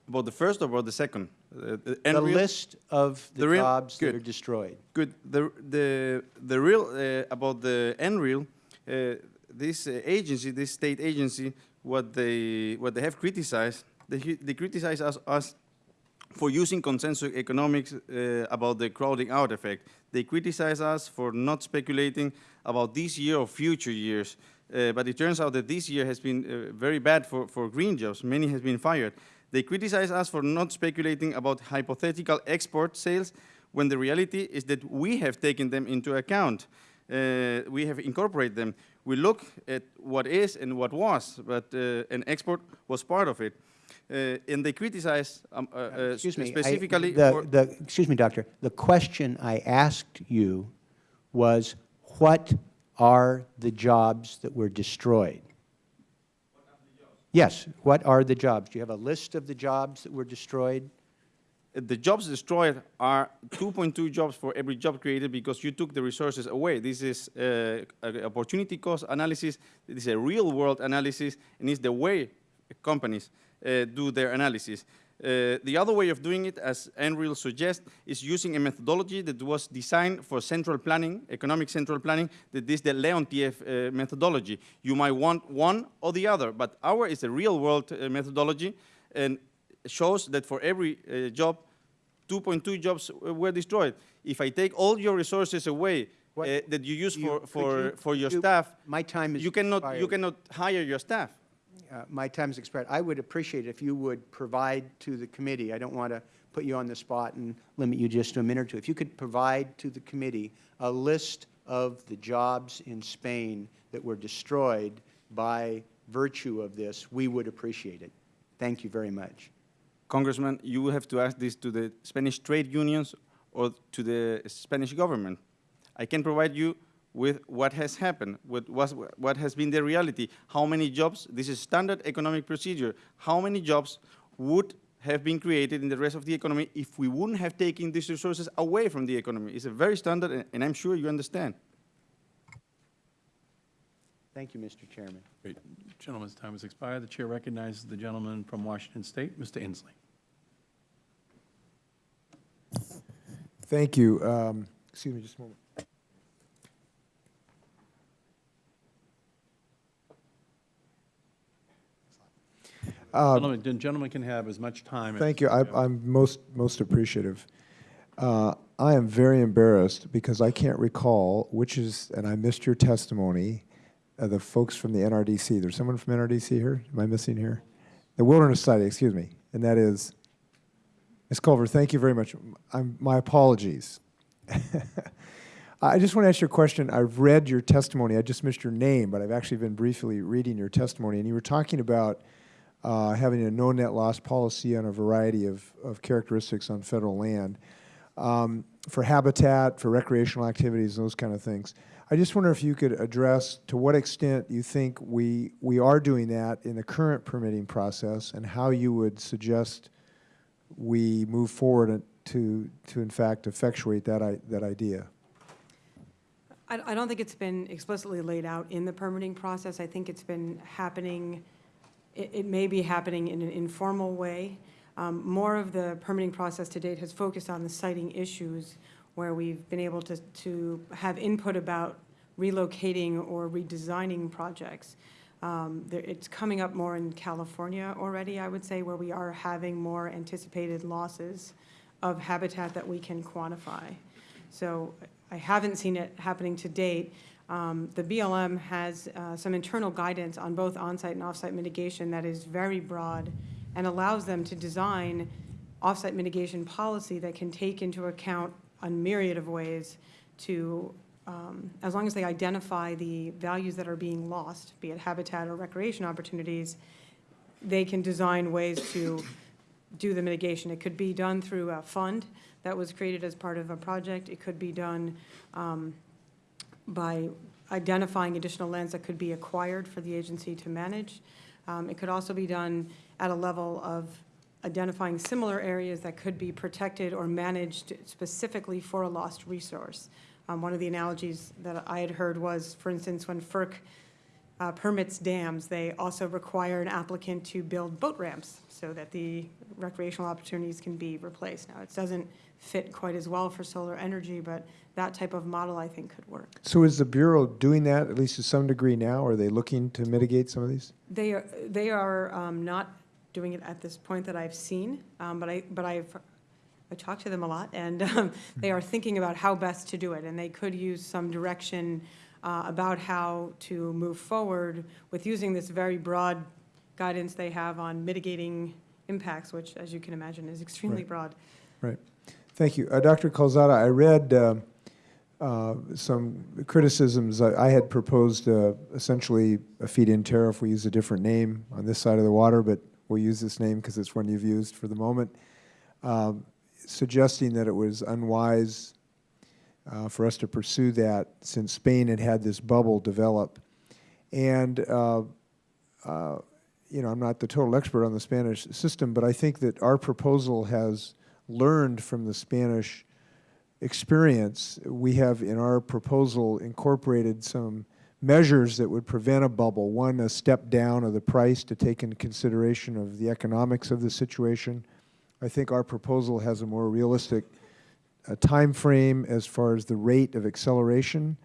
About the first or about the second? Uh, the end The real- list of the The jobs that are destroyed. Good. The the the real uh, about the NREL, uh, this uh, agency, this state agency, what they what they have criticized, they they criticize us us for using consensus economics uh, about the crowding out effect. They criticize us for not speculating about this year or future years. Uh, but it turns out that this year has been uh, very bad for, for green jobs. Many have been fired. They criticize us for not speculating about hypothetical export sales when the reality is that we have taken them into account. Uh, we have incorporated them. We look at what is and what was, but uh, an export was part of it. Uh, and they criticize um, uh, uh, Excuse me. I- specifically the- for the- Excuse me, Doctor. The question I asked you was, what are the jobs that were destroyed? Yes, what are the jobs? Do you have a list of the jobs that were destroyed? The jobs destroyed are 2.2 jobs for every job created because you took the resources away. This is uh, opportunity cost analysis. This is a real world analysis, and it's the way companies uh, do their analysis. Uh, the other way of doing it, as NREL suggests, is using a methodology that was designed for central planning, economic central planning, that is the Leontief uh, methodology. You might want one or the other, but our is a real world uh, methodology, and shows that for every uh, job, 2.2 jobs uh, were destroyed. If I take all your resources away uh, that you use You- for, for, you- for your you- staff, My time is you cannot, you cannot hire your staff. Uh, My time is expired. I would appreciate it if you would provide to the committee, I don't want to put you on the spot and limit you just to a minute or two. If you could provide to the committee a list of the jobs in Spain that were destroyed by virtue of this, we would appreciate it. Thank you very much. Congressman, you will have to ask this to the Spanish trade unions or to the Spanish government. I can provide you with what has happened, with was, what has been the reality, how many jobs, this is standard economic procedure, how many jobs would have been created in the rest of the economy if we wouldn't have taken these resources away from the economy. It's a very standard, and- and I'm sure you understand. Thank you, Mr. Chairman. Great. Gentleman's time has expired. The chair recognizes the gentleman from Washington State, Mr. Inslee. Thank you. Um, Excuse me just a moment. Gentleman, the gentleman can have as much time. as- Thank you. I- I'm most, most appreciative. Uh, I am very embarrassed because I can't recall which is, and I missed your testimony, uh, the folks from the NRDC. There's someone from NRDC here? Am I missing here? The Wilderness Society, excuse me. And that is, Ms. Culver, thank you very much. I'm, my apologies. I just want to ask you a question. I've read your testimony. I just missed your name, but I've actually been briefly reading your testimony. And you were talking about uh, having a no net loss policy on a variety of, of characteristics on federal land. Um, for habitat, for recreational activities, those kind of things. I just wonder if you could address to what extent you think we, we are doing that in the current permitting process and how you would suggest we move forward to, to in fact effectuate that, i- that idea. I, I don't think it's been explicitly laid out in the permitting process. I think it's been happening, it, it may be happening in an informal way. Um, More of the permitting process to date has focused on the siting issues where we've been able to, to have input about relocating or redesigning projects. Um, there- It's coming up more in California already, I would say, where we are having more anticipated losses of habitat that we can quantify. So I haven't seen it happening to date. Um, The BLM has uh, some internal guidance on both on-site and off-site mitigation that is very broad and allows them to design off-site mitigation policy that can take into account a myriad of ways to, um, as long as they identify the values that are being lost, be it habitat or recreation opportunities, they can design ways to do the mitigation. It could be done through a fund that was created as part of a project. It could be done um, by identifying additional lands that could be acquired for the agency to manage. Um, It could also be done at a level of identifying similar areas that could be protected or managed specifically for a lost resource. Um, One of the analogies that I had heard was, for instance, when FERC uh, permits dams, they also require an applicant to build boat ramps so that the recreational opportunities can be replaced. Now, it doesn't fit quite as well for solar energy, but that type of model, I think, could work. So is the Bureau doing that, at least to some degree now? Are they looking to mitigate some of these? They are, they are um, not doing it at this point that I've seen, um, but I, but I've, I talk to them a lot, and um, they are thinking about how best to do it, and they could use some direction uh, about how to move forward with using this very broad guidance they have on mitigating impacts, which, as you can imagine, is extremely Right. broad. Right. Thank you. Uh, Dr. Calzada, I read uh, uh, some criticisms. I I had proposed uh, essentially a feed-in tariff. We use a different name on this side of the water, but we'll use this name because it's one you've used for the moment, um, suggesting that it was unwise uh, for us to pursue that since Spain had had this bubble develop. And uh, uh, you know, I'm not the total expert on the Spanish system, but I think that our proposal has learned from the Spanish experience. We have in our proposal incorporated some measures that would prevent a bubble. One, a step down of the price to take into consideration of the economics of the situation. I think our proposal has a more realistic uh, time frame as far as the rate of acceleration.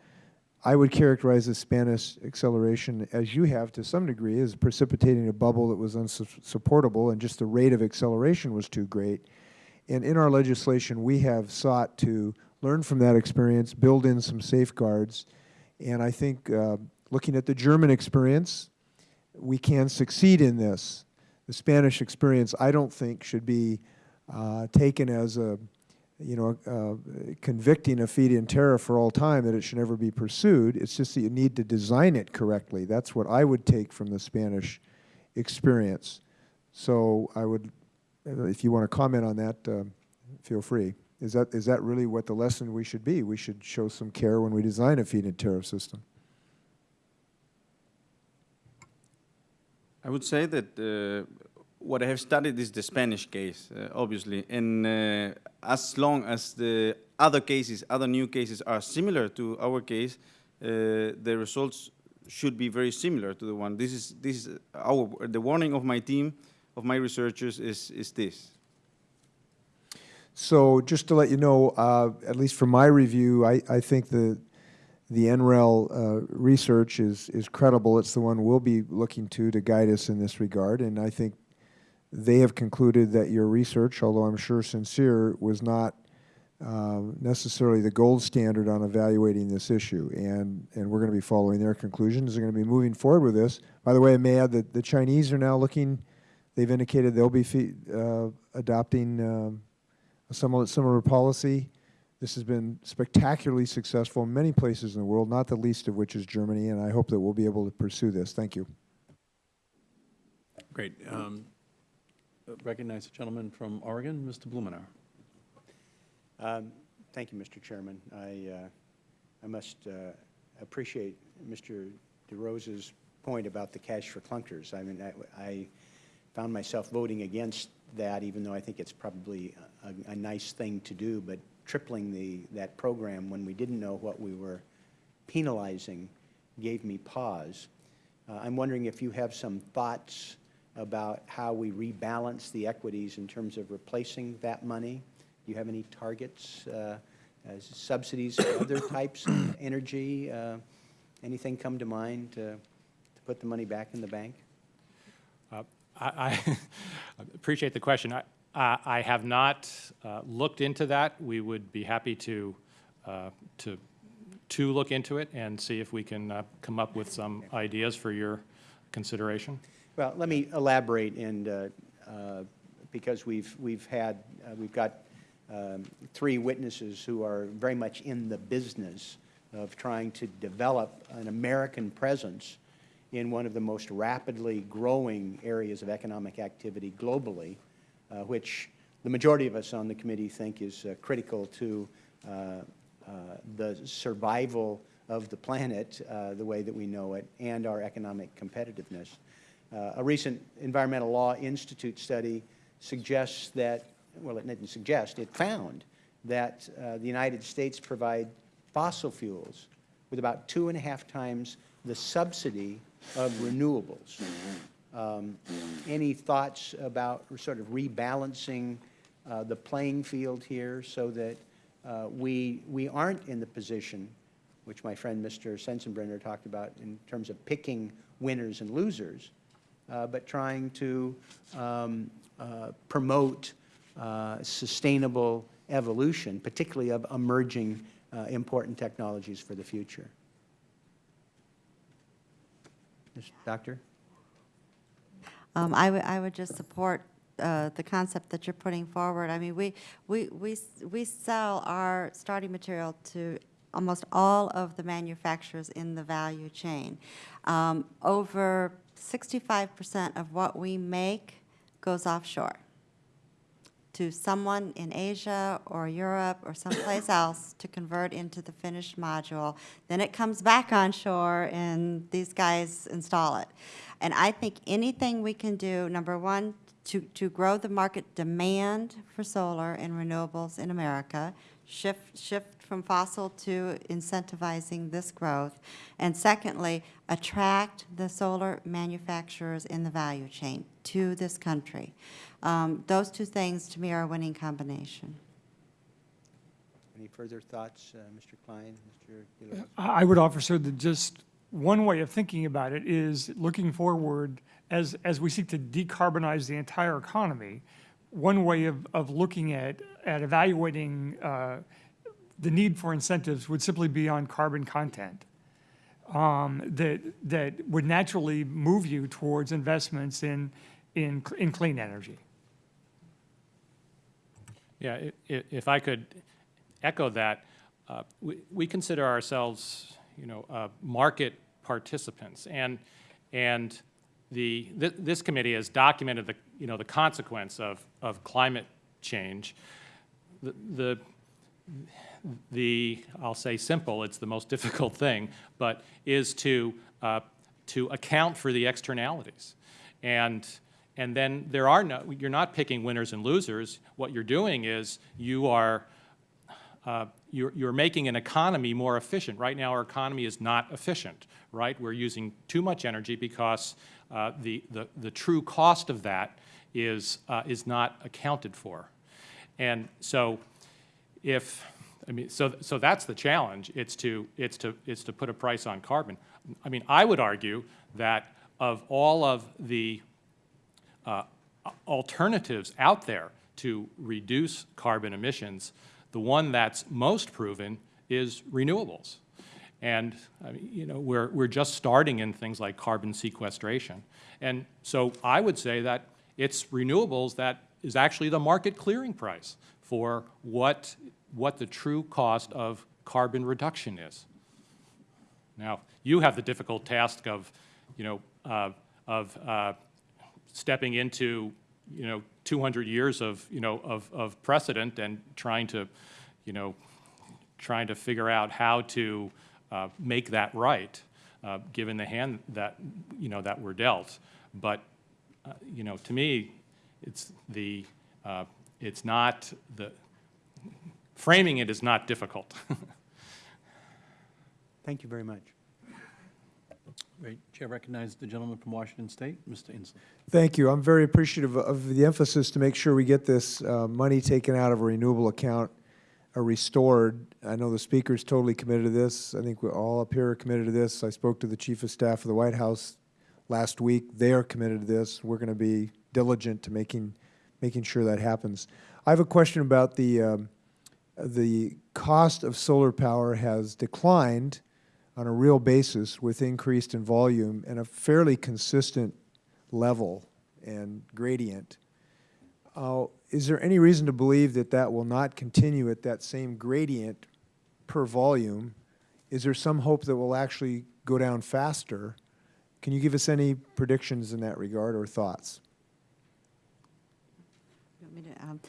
I would characterize the Spanish acceleration, as you have to some degree, as precipitating a bubble that was unsupportable, and just the rate of acceleration was too great. And in our legislation, we have sought to learn from that experience, build in some safeguards, and I think uh, looking at the German experience, we can succeed in this. The Spanish experience, I don't think, should be uh, taken as a, you know, convicting a feed-in tariff for all time that it should never be pursued. It's just that you need to design it correctly. That's what I would take from the Spanish experience. So I would, uh, if you want to comment on that, uh, feel free. Is that, is that really what the lesson we should be? We should show some care when we design a feed-in tariff system. I would say that uh, what I have studied is the Spanish case, uh, obviously, and uh, as long as the other cases, other new cases are similar to our case, uh, the results should be very similar to the one. This is this is our the warning of my team, of my researchers is is this. So just to let you know, uh, at least from my review, I, I think the, the NREL uh, research is, is credible. It's the one we'll be looking to to guide us in this regard. And I think they have concluded that your research, although I'm sure sincere, was not uh, necessarily the gold standard on evaluating this issue. And, and we're going to be following their conclusions. They're going to be moving forward with this. By the way, I may add that the Chinese are now looking, they've indicated they'll be uh, adopting um, a similar policy. This has been spectacularly successful in many places in the world, not the least of which is Germany, and I hope that we'll be able to pursue this. Thank you. Great. Um, Recognize the gentleman from Oregon, Mr. Blumenauer. Um, Thank you, Mr. Chairman. I, uh, I must uh, appreciate Mr. DeRosa's point about the cash for clunkers. I mean, I, I found myself voting against that, even though I think it's probably a, a nice thing to do, but tripling the, that program when we didn't know what we were penalizing gave me pause. Uh, I'm wondering if you have some thoughts about how we rebalance the equities in terms of replacing that money? Do you have any targets, uh, as subsidies for other types of energy? Uh, Anything come to mind to, to put the money back in the bank? Uh, I, I appreciate the question. I, I I have not uh, looked into that. We would be happy to, uh, to, to look into it and see if we can uh, come up with some ideas for your consideration. Well, let me elaborate, and, uh, uh, because we've, we've had, uh, we've got um, three witnesses who are very much in the business of trying to develop an American presence in one of the most rapidly growing areas of economic activity globally, uh, which the majority of us on the committee think is uh, critical to uh, uh, the survival of the planet, uh, the way that we know it, and our economic competitiveness. Uh, a recent Environmental Law Institute study suggests that, well, it didn't suggest, it found that uh, the United States provide fossil fuels with about two and a half times the subsidy of renewables. Um, Any thoughts about sort of rebalancing uh, the playing field here so that uh, we, we aren't in the position, which my friend Mr. Sensenbrenner talked about in terms of picking winners and losers, uh, but trying to um, uh, promote uh, sustainable evolution, particularly of emerging uh, important technologies for the future. Doctor? Um, I would, I would just support uh, the concept that you're putting forward. I mean, we, we, we, we sell our starting material to almost all of the manufacturers in the value chain. Um, Over 65% of what we make goes offshore to someone in Asia or Europe or someplace else to convert into the finished module. Then it comes back on shore and these guys install it. And I think anything we can do, number one, to, to grow the market demand for solar and renewables in America, shift, shift from fossil to incentivizing this growth. And secondly, attract the solar manufacturers in the value chain to this country. Um, Those two things, to me, are a winning combination. Any further thoughts, uh, Mr. Kline, Mr. DeLuise? I I would offer, sir, that just one way of thinking about it is looking forward as, as we seek to decarbonize the entire economy. One way of, of looking at, at evaluating uh, the need for incentives would simply be on carbon content. um, That, that would naturally move you towards investments in, in, in clean energy. Yeah, if I could echo that, uh, we we consider ourselves, you know, uh, market participants. And, and the, thi- this committee has documented the, you know, the consequence of, of climate change. The- The, the, I'll say simple, it's the most difficult thing, but is to, uh, to account for the externalities. And, and then there are no, you're not picking winners and losers. What you're doing is you are, uh, you're, you're making an economy more efficient. Right now, our economy is not efficient, right? We're using too much energy because uh, the, the, the true cost of that is, uh, is not accounted for. And so if, I mean, so, so that's the challenge. It's to, it's to, it's to put a price on carbon. I mean, I would argue that of all of the uh, alternatives out there to reduce carbon emissions, the one that's most proven is renewables. And, I mean, you know, we're, we're just starting in things like carbon sequestration. And so I would say that it's renewables that is actually the market clearing price for what, what the true cost of carbon reduction is. Now, you have the difficult task of, you know, uh, of uh, stepping into, you know, 200 years of, you know, of, of precedent and trying to, you know, trying to figure out how to uh, make that right, uh, given the hand that, you know, that we're dealt. But, uh, you know, to me, it's the, uh, it's not, the, framing it is not difficult. Thank you very much. Great. Chair recognizes the gentleman from Washington State, Mr. Inslee. Thank you. I'm very appreciative of the emphasis to make sure we get this uh, money taken out of a renewable account uh, restored. I know the Speaker is totally committed to this. I think we're all up here are committed to this. I spoke to the Chief of Staff of the White House last week. They are committed to this. We're going to be diligent to making, making sure that happens. I have a question about the, um, the cost of solar power has declined on a real basis with increased in volume and a fairly consistent level and gradient. Uh, Is there any reason to believe that that will not continue at that same gradient per volume? Is there some hope that will actually go down faster? Can you give us any predictions in that regard or thoughts? Um,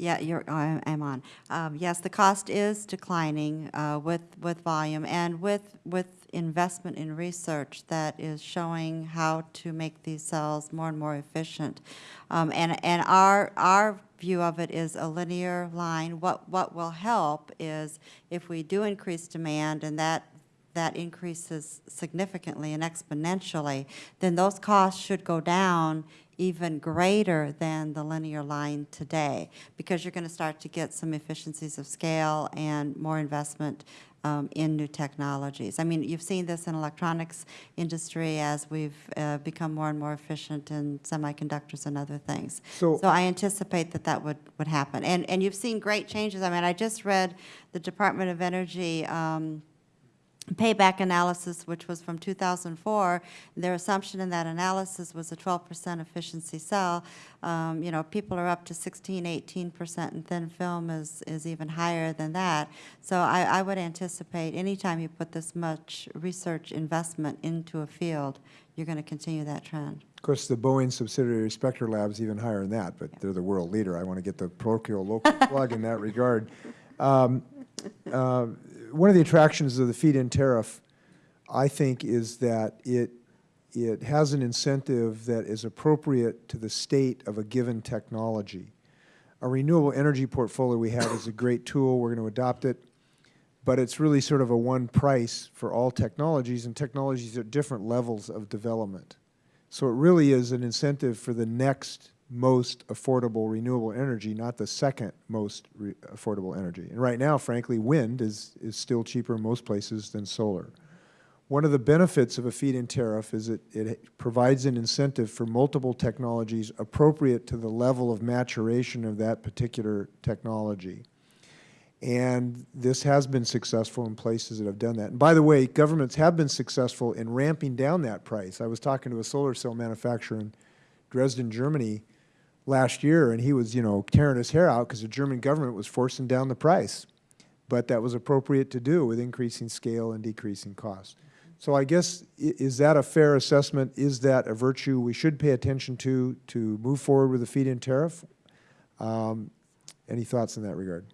Yeah, you're, I- I'm on. Um, Yes, the cost is declining uh, with, with volume and with, with investment in research that is showing how to make these cells more and more efficient. Um, And, and our, our view of it is a linear line. What, what will help is if we do increase demand and that that increases significantly and exponentially, then those costs should go down even greater than the linear line today, because you're going to start to get some efficiencies of scale and more investment um, in new technologies. I mean, you've seen this in electronics industry as we've uh, become more and more efficient in semiconductors and other things. So- So I anticipate that that would, would happen. And, and you've seen great changes. I mean, I just read the Department of Energy um, payback analysis, which was from 2004, their assumption in that analysis was a 12% efficiency cell. Um, You know, people are up to 16, 18%, and thin film is, is even higher than that. So I, I would anticipate anytime you put this much research investment into a field, you're going to continue that trend. Of course, the Boeing subsidiary Spectrolab's even higher than that, but they're the world leader. I want to get the parochial local plug in that regard. Um, uh, One of the attractions of the feed-in tariff, I think, is that it, it has an incentive that is appropriate to the state of a given technology. A renewable energy portfolio we have is a great tool. We're going to adopt it but it's really sort of a one price for all technologies, and technologies are at different levels of development. So it really is an incentive for the next most affordable renewable energy, not the second most affordable energy. And right now, frankly, wind is, is still cheaper in most places than solar. One of the benefits of a feed-in tariff is it, it provides an incentive for multiple technologies appropriate to the level of maturation of that particular technology. And this has been successful in places that have done that. And by the way, governments have been successful in ramping down that price. I was talking to a solar cell manufacturer in Dresden, Germany last year, and he was, you know, tearing his hair out because the German government was forcing down the price. But that was appropriate to do with increasing scale and decreasing cost. So I guess, is that a fair assessment? Is that a virtue we should pay attention to to move forward with a feed-in tariff? Um, Any thoughts in that regard?